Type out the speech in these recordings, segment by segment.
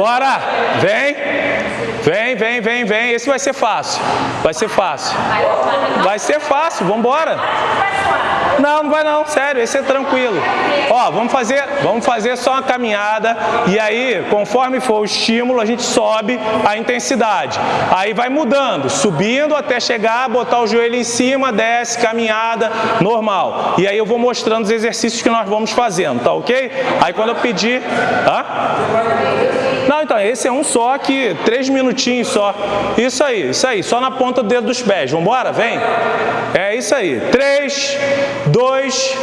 Vambora! Vem! Vem, vem, vem, vem. Esse vai ser fácil. Vai ser fácil. Vai ser fácil, vambora. Não, não vai não, sério, esse é tranquilo. Ó, vamos fazer, vamos fazer só uma caminhada e aí, conforme for o estímulo, a gente sobe a intensidade. Aí vai mudando, subindo até chegar, botar o joelho em cima, desce, caminhada, normal. E aí eu vou mostrando os exercícios que nós vamos fazendo, tá ok? Aí quando eu pedir... Hã? Não, então, esse é um só que três minutinhos só. Isso aí, isso aí, só na ponta do dedo dos pés. Vambora, vem. É isso aí. Três, dois,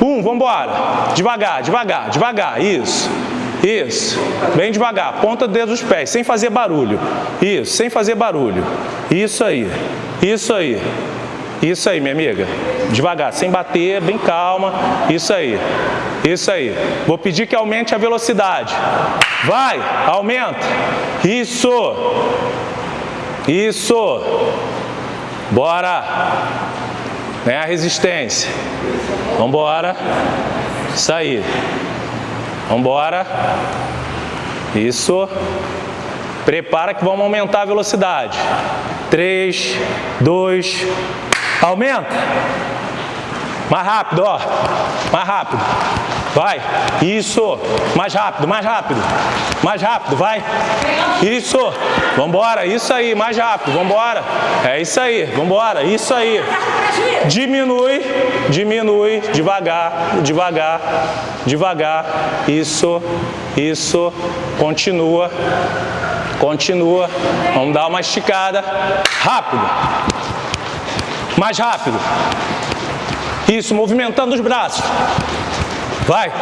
um, vambora. Devagar, devagar, devagar, isso. Isso, bem devagar, ponta do dedo dos pés, sem fazer barulho. Isso, sem fazer barulho. Isso aí, isso aí. Isso aí, minha amiga. Devagar, sem bater, bem calma. Isso aí. Isso aí. Vou pedir que aumente a velocidade. Vai, aumenta. Isso. Isso. Bora. Vem a resistência. Vambora. Isso aí. Vambora. Isso. Prepara que vamos aumentar a velocidade. 3, 2, Aumenta. Mais rápido, ó. Mais rápido. Vai. Isso. Mais rápido, mais rápido. Mais rápido, vai. Isso. Vambora. Isso aí, mais rápido. Vambora. É isso aí. Vambora. Isso aí. Diminui, diminui, devagar, devagar, devagar. Isso, isso. Continua. Continua. Vamos dar uma esticada. Rápido. Mais rápido. Isso, movimentando os braços. Vai.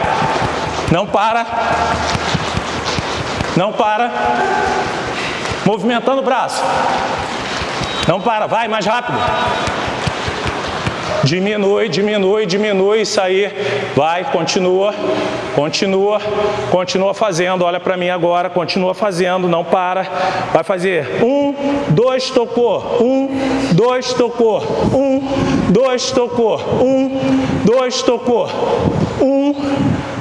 Não para. Não para. Movimentando o braço. Não para, vai mais rápido. Diminui, diminui, diminui, isso aí. Vai, continua, continua, continua fazendo. Olha para mim agora, continua fazendo, não para. Vai fazer um, dois, tocou. Um, dois, tocou. Um, dois, tocou. Um, dois, tocou. Um,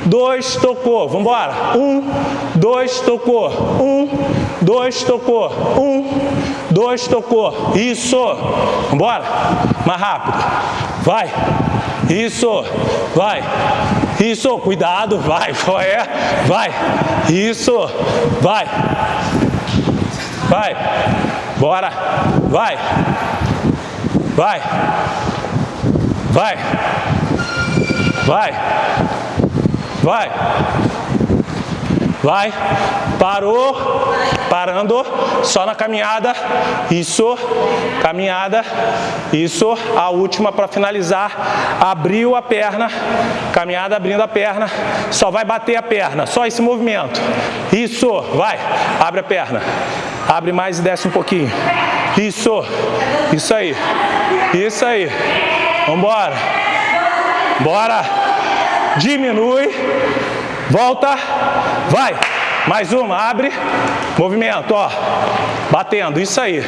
dois, tocou. Vamos embora. Um, dois, tocou. Um, dois, tocou. Um, dois, tocou. Isso. Vamos embora. Mais rápido. Vai. Isso. Vai. Isso. Cuidado. Vai. É. Vai. Isso. Vai. Vai. Bora. Vai. Vai. Vai. Vai. Vai. Vai. Parou. Parando. Só na caminhada. Isso. Caminhada. Isso. A última para finalizar. Abriu a perna. Caminhada abrindo a perna. Só vai bater a perna. Só esse movimento. Isso. Vai. Abre a perna. Abre mais e desce um pouquinho. Isso. Isso aí. Isso aí. Vambora. Bora. Diminui. Volta. Vai. Mais uma, abre. Movimento, ó. Batendo, isso aí.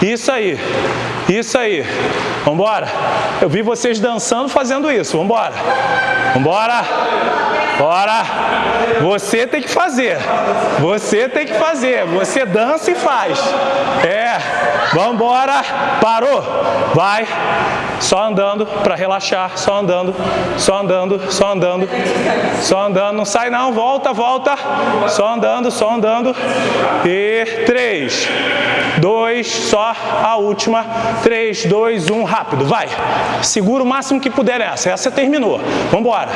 Isso aí. Isso aí. Vambora. Eu vi vocês dançando fazendo isso. Vambora. Vambora. Bora. Você tem que fazer. Você tem que fazer. Você dança e faz. É. Vambora. Parou. Vai. Só andando para relaxar. Só andando. Só andando. Só andando. Só andando. Não sai não. Volta, volta. Só andando. Só andando. E três. Dois. Só a última. Três, dois, um. Rápido. Vai. Segura o máximo que puder essa. Essa terminou. Vambora.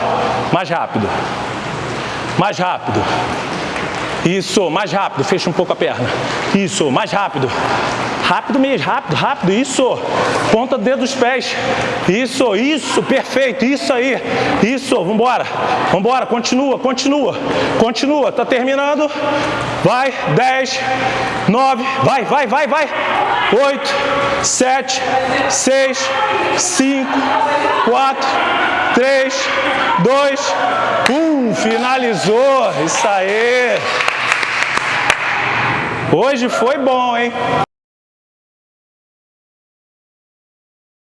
Mais rápido. Mais rápido. Isso, mais rápido, fecha um pouco a perna. Isso, mais rápido. Rápido mesmo, rápido, rápido, isso. Ponta do dedo dos pés. Isso, isso, perfeito, isso aí. Isso, vambora. Vambora, continua, continua. Continua, tá terminando. Vai, 10, 9, vai, vai, vai, vai. 8, 7, 6, 5, 4, 3, 2, 1. Finalizou. Isso aí. Hoje foi bom, hein?